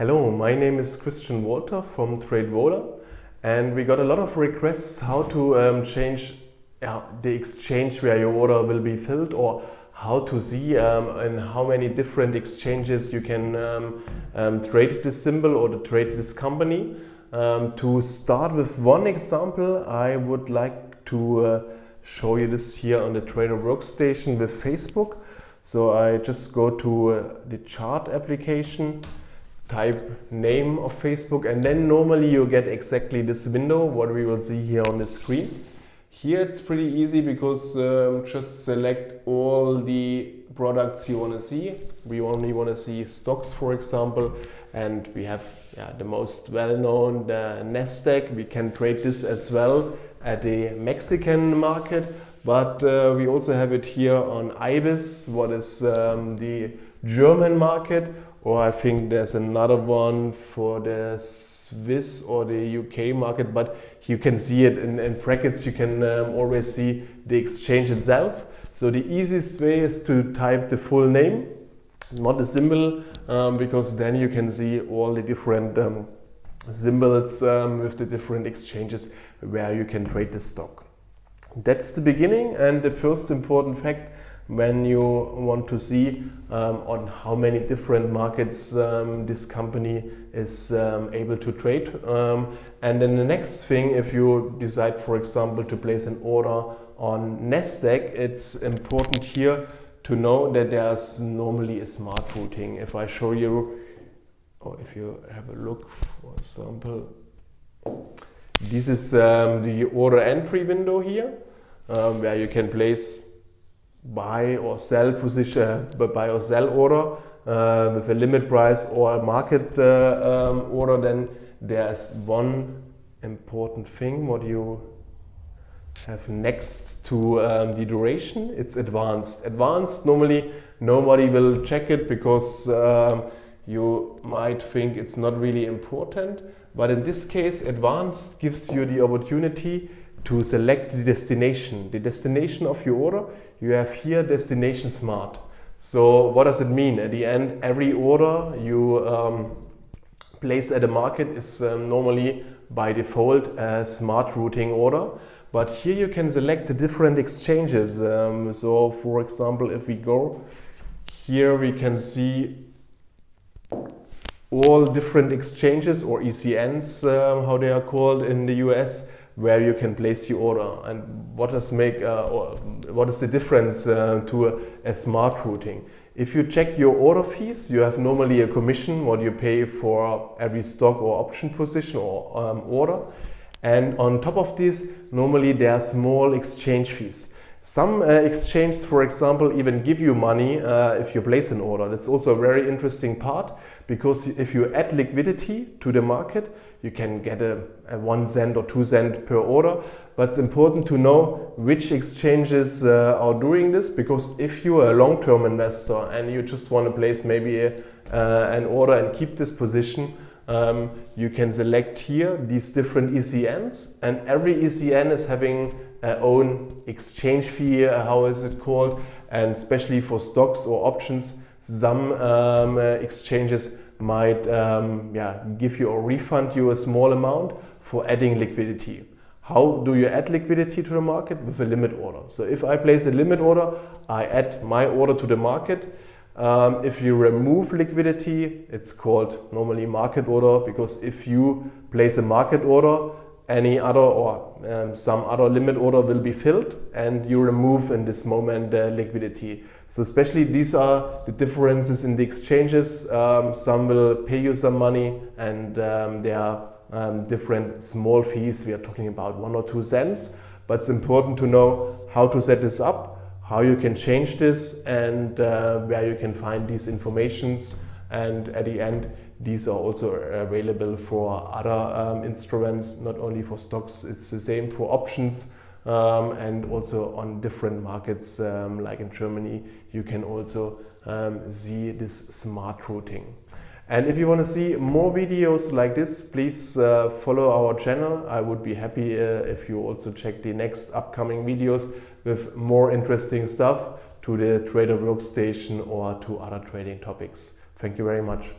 Hello, my name is Christian Walter from TradeVola and we got a lot of requests how to um, change uh, the exchange where your order will be filled or how to see um, in how many different exchanges you can um, um trade this symbol or trade this company. Um, to start with one example, I would like to uh, show you this here on the Trader Workstation with Facebook. So I just go to uh, the chart application, type name of Facebook and then normally you get exactly this window, what we will see here on the screen. Here it's pretty easy because um, just select all the products you want to see. We only want to see stocks, for example, and we have yeah, the most well-known, Nasdaq. We can trade this as well at the Mexican market, but uh, we also have it here on IBIS, what is um, the German market, or I think there's another one for the Swiss or the UK market, but you can see it in, in brackets, you can um, always see the exchange itself. So the easiest way is to type the full name, not the symbol, um, because then you can see all the different um, symbols um, with the different exchanges where you can trade the stock. That's the beginning and the first important fact when you want to see um, on how many different markets um, this company is um, able to trade. Um, and then the next thing, if you decide, for example, to place an order on NASDAQ, it's important here to know that there's normally a smart routing. If I show you, or if you have a look, for example, this is um, the order entry window here, um, where you can place buy or sell position, buy or sell order uh, with a limit price or a market uh, um, order, then there's one important thing what you have next to um, the duration. It's advanced. Advanced, normally nobody will check it because um, you might think it's not really important. But in this case, advanced gives you the opportunity to select the destination. The destination of your order, you have here destination smart. So what does it mean? At the end, every order you um, place at a market is um, normally by default a smart routing order. But here you can select the different exchanges. Um, so for example, if we go here, we can see all different exchanges or ECNs, uh, how they are called in the US where you can place your order and what does make uh, what is the difference uh, to a, a, smart routing. If you check your order fees, you have normally a commission what you pay for every stock or option position or um, order. And on top of this, normally there are small exchange fees. Some uh, exchanges, for example, even give you money uh, if you place an order. That's also a very interesting part because if you add liquidity to the market, you can get a, a one cent or two cent per order. But it's important to know which exchanges uh, are doing this because if you are a long-term investor and you just want to place maybe a, uh, an order and keep this position, um, you can select here these different ECNs and every ECN is having own exchange fee, uh, how is it called, and especially for stocks or options, some um, uh, exchanges might um, yeah, give you or refund you a small amount for adding liquidity. How do you add liquidity to the market? With a limit order. So if I place a limit order, I add my order to the market. Um, if you remove liquidity, it's called normally market order because if you place a market order, any other or um, some other limit order will be filled and you remove in this moment the liquidity. So especially these are the differences in the exchanges. Um, some will pay you some money and um, there are um, different small fees. We are talking about one or two cents, but it's important to know how to set this up, how you can change this and uh, where you can find these informations and at the end these are also available for other um, instruments, not only for stocks, it's the same for options um, and also on different markets um, like in Germany, you can also um, see this smart routing. And if you want to see more videos like this, please uh, follow our channel. I would be happy uh, if you also check the next upcoming videos with more interesting stuff to the Trader Workstation or to other trading topics. Thank you very much.